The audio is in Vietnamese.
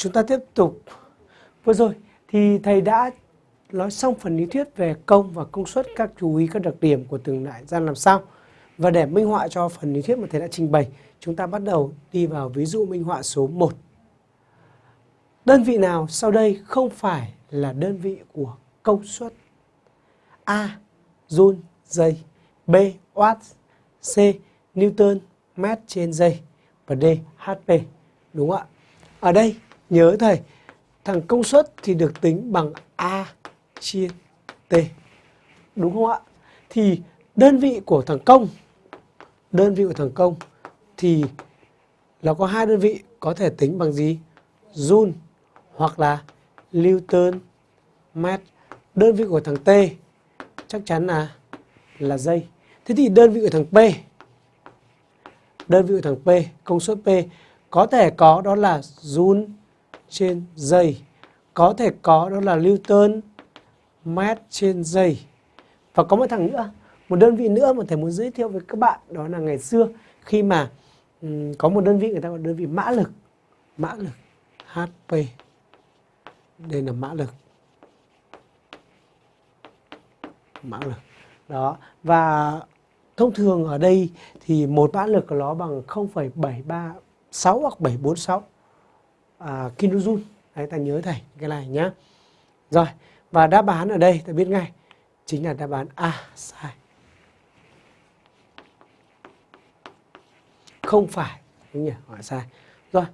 chúng ta tiếp tục vừa rồi thì thầy đã nói xong phần lý thuyết về công và công suất các chú ý, các đặc điểm của từng đại gian làm sao và để minh họa cho phần lý thuyết mà thầy đã trình bày, chúng ta bắt đầu đi vào ví dụ minh họa số 1 đơn vị nào sau đây không phải là đơn vị của công suất A. Joule, giây B. Watt C. Newton, mét trên giây và D. HP đúng không ạ ở đây nhớ thầy, thằng công suất thì được tính bằng A chia T. Đúng không ạ? Thì đơn vị của thằng công, đơn vị của thằng công thì nó có hai đơn vị có thể tính bằng gì? Joule hoặc là Newton mét đơn vị của thằng T chắc chắn là là giây thế thì đơn vị của thằng P, đơn vị của thằng P, công suất P có thể có đó là joule trên giây có thể có đó là Newton mét trên giây và có một thằng nữa một đơn vị nữa mà thầy muốn giới thiệu với các bạn đó là ngày xưa khi mà um, có một đơn vị người ta gọi đơn vị mã lực. Mã lực HP đây là mã lực. Mã lực đó. Và thông thường ở đây thì một mã lực của nó bằng 0,736 hoặc 746 à, kJ đấy ta nhớ thầy cái này nhá. Rồi và đáp án ở đây ta biết ngay chính là đáp án A sai. Không phải đúng nhỉ? Hỏi sai. Rồi